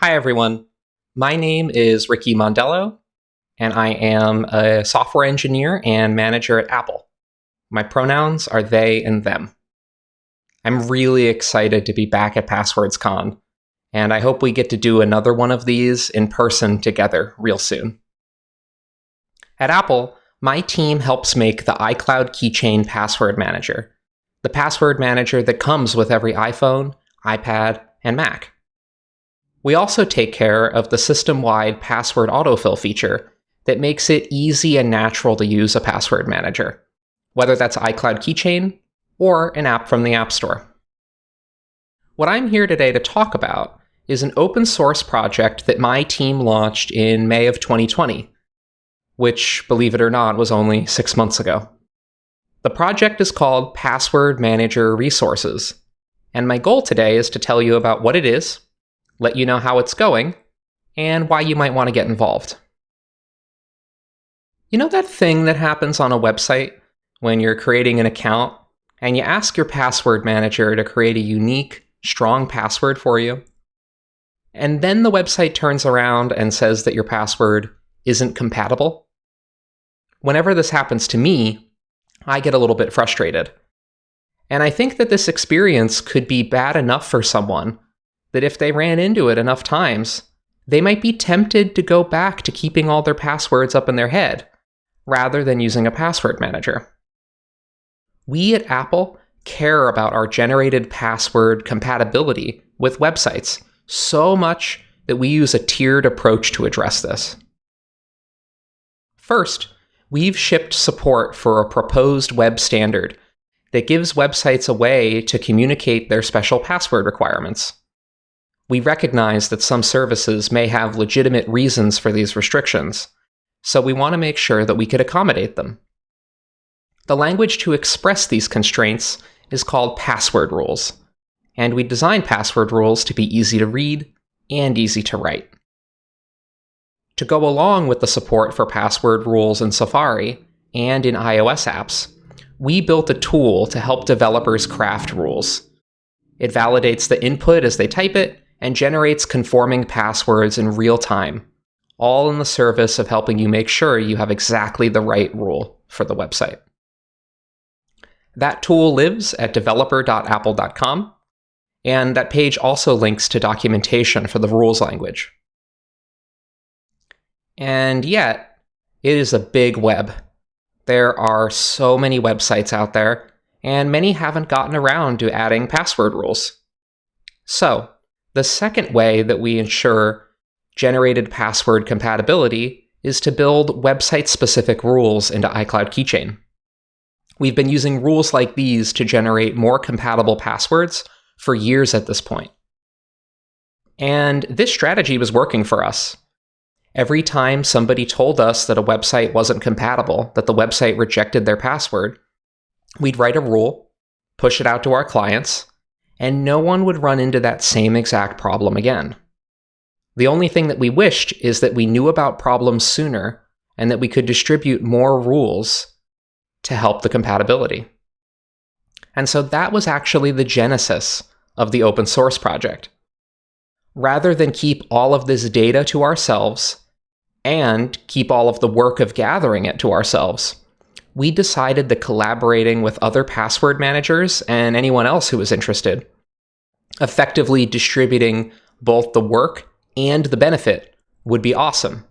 Hi, everyone. My name is Ricky Mondello, and I am a software engineer and manager at Apple. My pronouns are they and them. I'm really excited to be back at PasswordsCon, and I hope we get to do another one of these in person together real soon. At Apple, my team helps make the iCloud Keychain Password Manager, the password manager that comes with every iPhone, iPad, and Mac. We also take care of the system-wide password autofill feature that makes it easy and natural to use a password manager, whether that's iCloud Keychain or an app from the App Store. What I'm here today to talk about is an open source project that my team launched in May of 2020, which, believe it or not, was only six months ago. The project is called Password Manager Resources, and my goal today is to tell you about what it is, let you know how it's going, and why you might want to get involved. You know that thing that happens on a website when you're creating an account and you ask your password manager to create a unique, strong password for you? And then the website turns around and says that your password isn't compatible? Whenever this happens to me, I get a little bit frustrated. And I think that this experience could be bad enough for someone that if they ran into it enough times, they might be tempted to go back to keeping all their passwords up in their head, rather than using a password manager. We at Apple care about our generated password compatibility with websites so much that we use a tiered approach to address this. First, we've shipped support for a proposed web standard that gives websites a way to communicate their special password requirements. We recognize that some services may have legitimate reasons for these restrictions, so we want to make sure that we could accommodate them. The language to express these constraints is called password rules, and we designed password rules to be easy to read and easy to write. To go along with the support for password rules in Safari and in iOS apps, we built a tool to help developers craft rules. It validates the input as they type it and generates conforming passwords in real time, all in the service of helping you make sure you have exactly the right rule for the website. That tool lives at developer.apple.com, and that page also links to documentation for the rules language. And yet, it is a big web. There are so many websites out there, and many haven't gotten around to adding password rules. So, the second way that we ensure generated password compatibility is to build website-specific rules into iCloud Keychain. We've been using rules like these to generate more compatible passwords for years at this point. And this strategy was working for us. Every time somebody told us that a website wasn't compatible, that the website rejected their password, we'd write a rule, push it out to our clients, and no one would run into that same exact problem again. The only thing that we wished is that we knew about problems sooner and that we could distribute more rules to help the compatibility. And so that was actually the genesis of the open source project. Rather than keep all of this data to ourselves and keep all of the work of gathering it to ourselves, we decided that collaborating with other password managers and anyone else who was interested, effectively distributing both the work and the benefit would be awesome.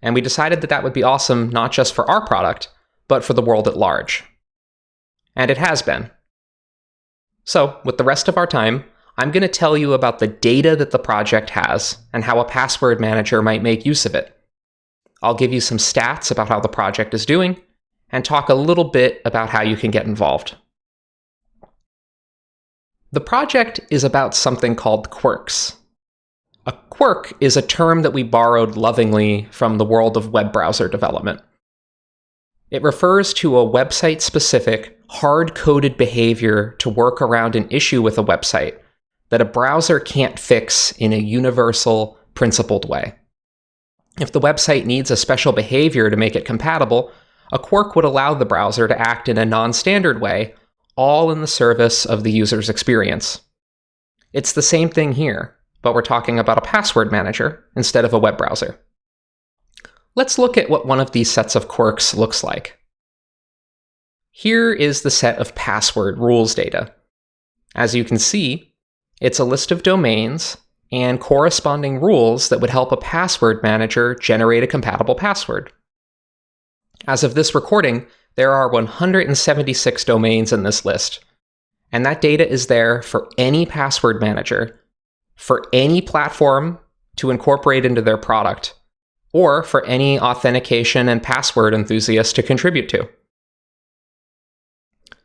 And we decided that that would be awesome not just for our product, but for the world at large. And it has been. So, with the rest of our time, I'm going to tell you about the data that the project has and how a password manager might make use of it. I'll give you some stats about how the project is doing, and talk a little bit about how you can get involved. The project is about something called quirks. A quirk is a term that we borrowed lovingly from the world of web browser development. It refers to a website-specific, hard-coded behavior to work around an issue with a website that a browser can't fix in a universal, principled way. If the website needs a special behavior to make it compatible, a quirk would allow the browser to act in a non-standard way, all in the service of the user's experience. It's the same thing here, but we're talking about a password manager instead of a web browser. Let's look at what one of these sets of quirks looks like. Here is the set of password rules data. As you can see, it's a list of domains and corresponding rules that would help a password manager generate a compatible password. As of this recording, there are 176 domains in this list, and that data is there for any password manager, for any platform to incorporate into their product, or for any authentication and password enthusiast to contribute to.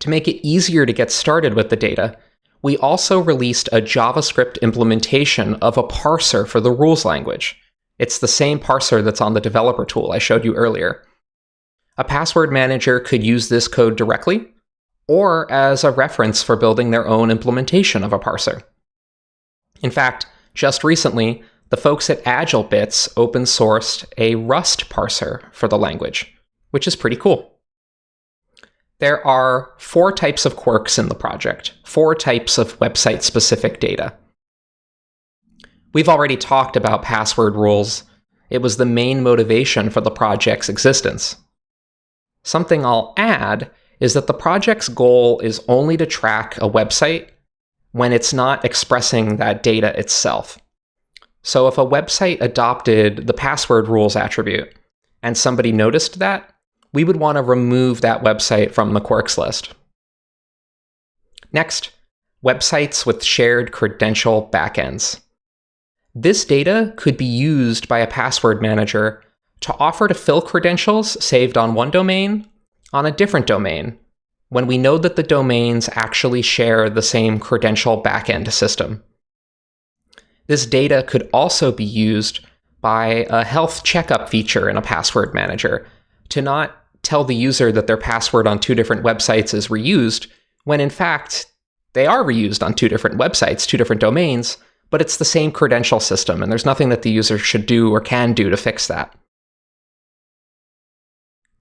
To make it easier to get started with the data, we also released a JavaScript implementation of a parser for the rules language. It's the same parser that's on the developer tool I showed you earlier. A password manager could use this code directly, or as a reference for building their own implementation of a parser. In fact, just recently, the folks at AgileBits open sourced a Rust parser for the language, which is pretty cool. There are four types of quirks in the project, four types of website specific data. We've already talked about password rules. It was the main motivation for the project's existence. Something I'll add is that the project's goal is only to track a website when it's not expressing that data itself. So if a website adopted the password rules attribute and somebody noticed that, we would want to remove that website from the quirks list. Next, websites with shared credential backends. This data could be used by a password manager to offer to fill credentials saved on one domain on a different domain when we know that the domains actually share the same credential backend system. This data could also be used by a health checkup feature in a password manager to not tell the user that their password on two different websites is reused, when in fact, they are reused on two different websites, two different domains, but it's the same credential system, and there's nothing that the user should do or can do to fix that.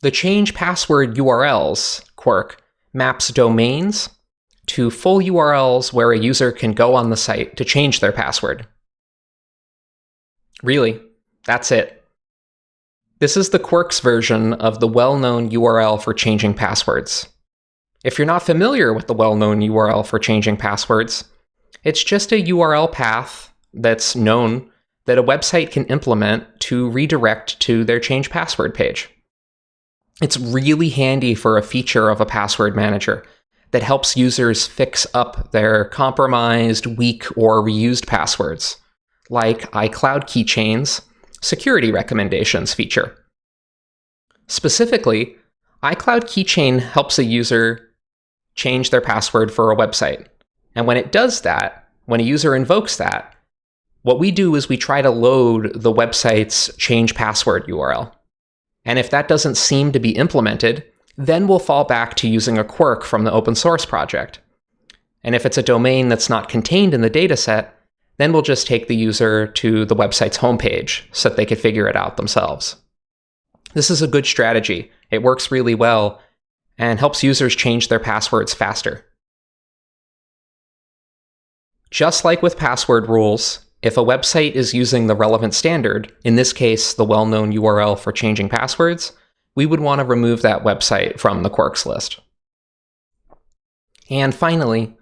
The change password URLs quirk maps domains to full URLs where a user can go on the site to change their password. Really, that's it. This is the Quirks version of the well-known URL for changing passwords. If you're not familiar with the well-known URL for changing passwords, it's just a URL path that's known that a website can implement to redirect to their change password page. It's really handy for a feature of a password manager that helps users fix up their compromised, weak, or reused passwords, like iCloud keychains security recommendations feature. Specifically, iCloud Keychain helps a user change their password for a website. And when it does that, when a user invokes that, what we do is we try to load the website's change password URL. And if that doesn't seem to be implemented, then we'll fall back to using a quirk from the open source project. And if it's a domain that's not contained in the dataset, then we'll just take the user to the website's homepage so that they can figure it out themselves. This is a good strategy. It works really well and helps users change their passwords faster. Just like with password rules, if a website is using the relevant standard, in this case the well-known URL for changing passwords, we would want to remove that website from the quirks list. And finally,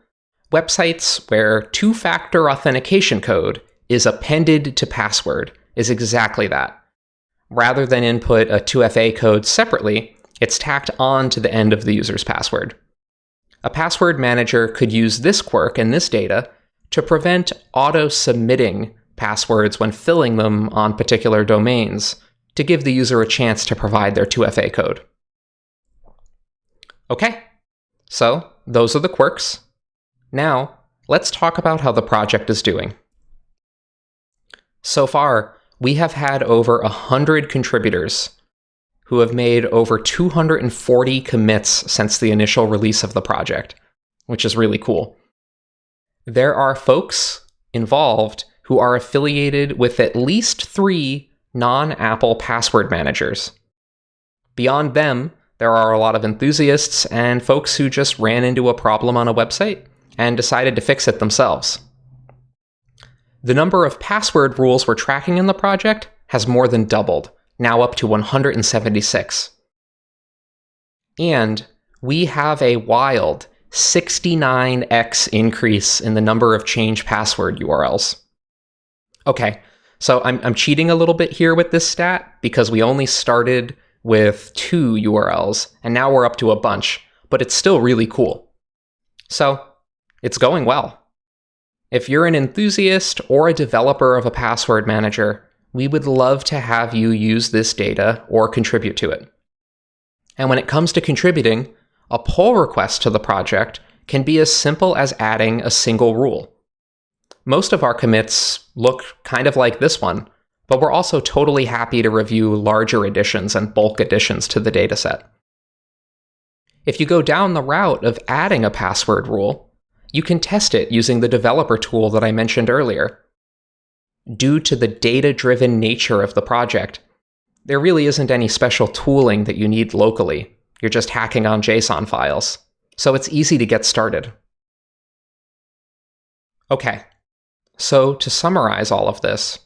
Websites where two-factor authentication code is appended to password is exactly that. Rather than input a 2FA code separately, it's tacked on to the end of the user's password. A password manager could use this quirk and this data to prevent auto-submitting passwords when filling them on particular domains to give the user a chance to provide their 2FA code. Okay, so those are the quirks. Now, let's talk about how the project is doing. So far, we have had over 100 contributors who have made over 240 commits since the initial release of the project, which is really cool. There are folks involved who are affiliated with at least three non-Apple password managers. Beyond them, there are a lot of enthusiasts and folks who just ran into a problem on a website and decided to fix it themselves. The number of password rules we're tracking in the project has more than doubled, now up to 176. And we have a wild 69x increase in the number of change password URLs. Okay, so I'm, I'm cheating a little bit here with this stat because we only started with two URLs and now we're up to a bunch, but it's still really cool. So it's going well. If you're an enthusiast or a developer of a password manager, we would love to have you use this data or contribute to it. And when it comes to contributing, a pull request to the project can be as simple as adding a single rule. Most of our commits look kind of like this one, but we're also totally happy to review larger additions and bulk additions to the dataset. If you go down the route of adding a password rule, you can test it using the developer tool that I mentioned earlier. Due to the data-driven nature of the project, there really isn't any special tooling that you need locally. You're just hacking on JSON files. So it's easy to get started. Okay, so to summarize all of this,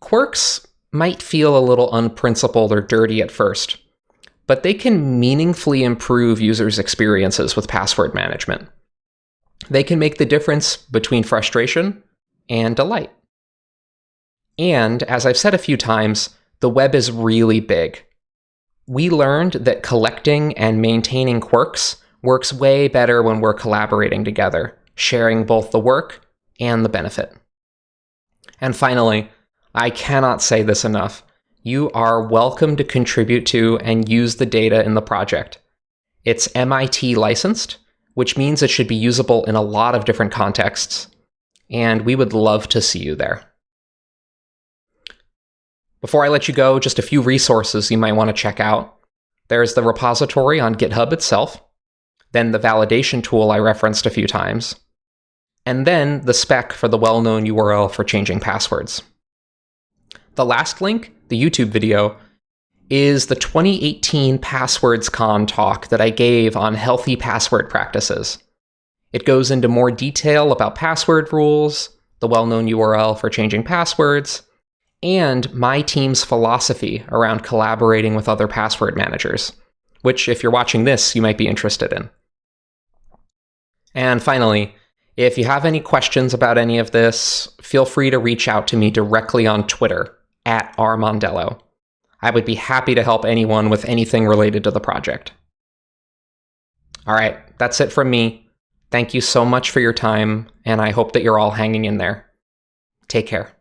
quirks might feel a little unprincipled or dirty at first, but they can meaningfully improve users' experiences with password management. They can make the difference between frustration and delight. And as I've said a few times, the web is really big. We learned that collecting and maintaining quirks works way better when we're collaborating together, sharing both the work and the benefit. And finally, I cannot say this enough. You are welcome to contribute to and use the data in the project. It's MIT licensed, which means it should be usable in a lot of different contexts, and we would love to see you there. Before I let you go, just a few resources you might want to check out. There's the repository on GitHub itself, then the validation tool I referenced a few times, and then the spec for the well-known URL for changing passwords. The last link, the YouTube video, is the 2018 PasswordsCon talk that I gave on healthy password practices. It goes into more detail about password rules, the well-known URL for changing passwords, and my team's philosophy around collaborating with other password managers, which, if you're watching this, you might be interested in. And finally, if you have any questions about any of this, feel free to reach out to me directly on Twitter, at rmondello. I would be happy to help anyone with anything related to the project. All right, that's it from me. Thank you so much for your time, and I hope that you're all hanging in there. Take care.